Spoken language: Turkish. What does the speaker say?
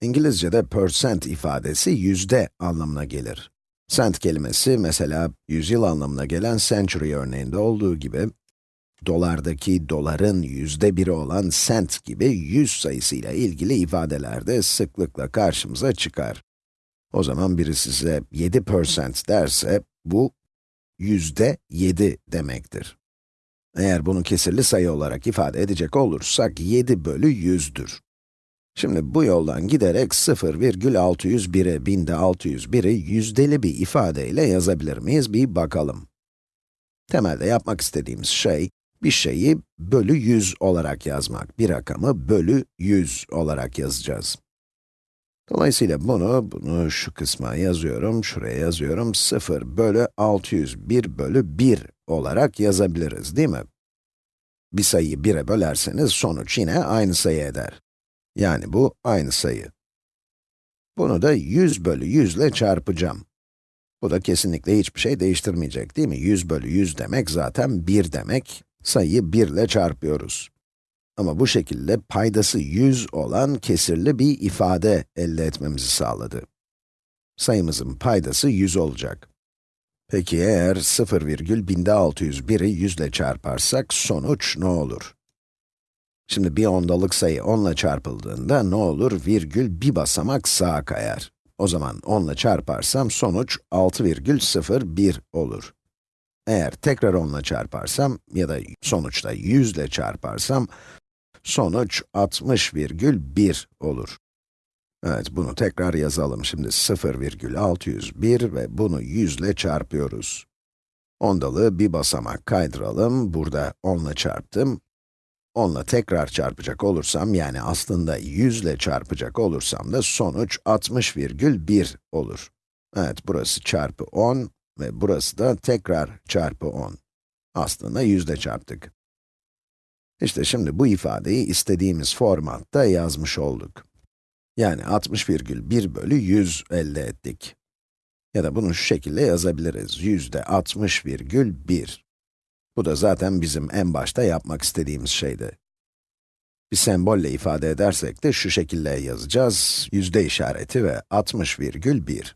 İngilizce'de percent ifadesi yüzde anlamına gelir. Cent kelimesi mesela yüzyıl anlamına gelen century örneğinde olduğu gibi, dolardaki doların yüzde biri olan cent gibi yüz sayısıyla ilgili ifadelerde sıklıkla karşımıza çıkar. O zaman biri size 7 percent derse, bu yüzde 7 demektir. Eğer bunu kesirli sayı olarak ifade edecek olursak, 7 bölü 100'dür. Şimdi bu yoldan giderek 0,601'e, binde 601'i yüzdeli bir ifadeyle yazabilir miyiz bir bakalım. Temelde yapmak istediğimiz şey, bir şeyi bölü 100 olarak yazmak. Bir rakamı bölü 100 olarak yazacağız. Dolayısıyla bunu, bunu şu kısma yazıyorum, şuraya yazıyorum, 0 bölü 601 bölü 1 olarak yazabiliriz, değil mi? Bir sayıyı 1'e bölerseniz sonuç yine aynı sayı eder. Yani bu aynı sayı. Bunu da 100 bölü 100 ile çarpacağım. Bu da kesinlikle hiçbir şey değiştirmeyecek değil mi? 100 bölü 100 demek zaten 1 demek. Sayıyı 1 ile çarpıyoruz. Ama bu şekilde paydası 100 olan kesirli bir ifade elde etmemizi sağladı. Sayımızın paydası 100 olacak. Peki eğer 0,binde 601'i 100 ile çarparsak sonuç ne olur? Şimdi bir ondalık sayı 10 ile çarpıldığında ne olur? Virgül bir basamak sağa kayar. O zaman 10 ile çarparsam sonuç 6,01 olur. Eğer tekrar 10 ile çarparsam ya da sonuçta 100 ile çarparsam sonuç 60,1 olur. Evet, bunu tekrar yazalım. Şimdi 0,601 ve bunu 100 ile çarpıyoruz. Ondalığı bir basamak kaydıralım. Burada 10 ile çarptım. 10 ile tekrar çarpacak olursam, yani aslında 100 ile çarpacak olursam da sonuç 60,1 olur. Evet, burası çarpı 10 ve burası da tekrar çarpı 10. Aslında 100 ile çarptık. İşte şimdi bu ifadeyi istediğimiz formatta yazmış olduk. Yani 60,1 bölü 100 elde ettik. Ya da bunu şu şekilde yazabiliriz. yüzde 60,1. Bu da zaten bizim en başta yapmak istediğimiz şeydi. Bir sembolle ifade edersek de şu şekilde yazacağız. Yüzde işareti ve 60,1.